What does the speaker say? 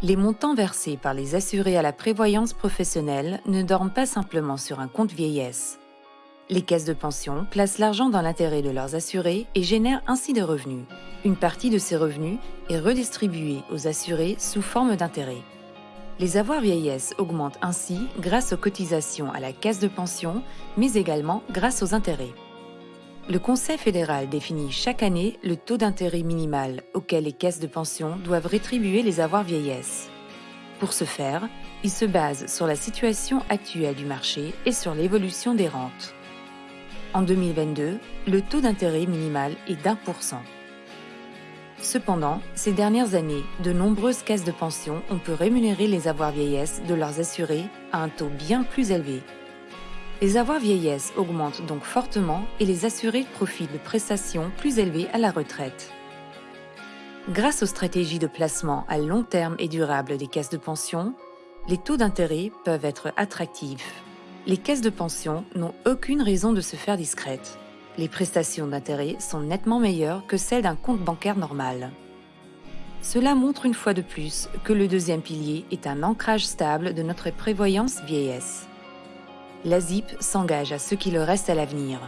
Les montants versés par les assurés à la prévoyance professionnelle ne dorment pas simplement sur un compte vieillesse. Les caisses de pension placent l'argent dans l'intérêt de leurs assurés et génèrent ainsi des revenus. Une partie de ces revenus est redistribuée aux assurés sous forme d'intérêt. Les avoirs vieillesse augmentent ainsi grâce aux cotisations à la caisse de pension, mais également grâce aux intérêts. Le Conseil fédéral définit chaque année le taux d'intérêt minimal auquel les caisses de pension doivent rétribuer les avoirs vieillesse. Pour ce faire, il se base sur la situation actuelle du marché et sur l'évolution des rentes. En 2022, le taux d'intérêt minimal est d'un pour cent. Cependant, ces dernières années, de nombreuses caisses de pension ont pu rémunérer les avoirs vieillesse de leurs assurés à un taux bien plus élevé les avoirs vieillesse augmentent donc fortement et les assurés profitent de prestations plus élevées à la retraite. Grâce aux stratégies de placement à long terme et durable des caisses de pension, les taux d'intérêt peuvent être attractifs. Les caisses de pension n'ont aucune raison de se faire discrètes. Les prestations d'intérêt sont nettement meilleures que celles d'un compte bancaire normal. Cela montre une fois de plus que le deuxième pilier est un ancrage stable de notre prévoyance vieillesse la ZIP s'engage à ce qui le reste à l'avenir.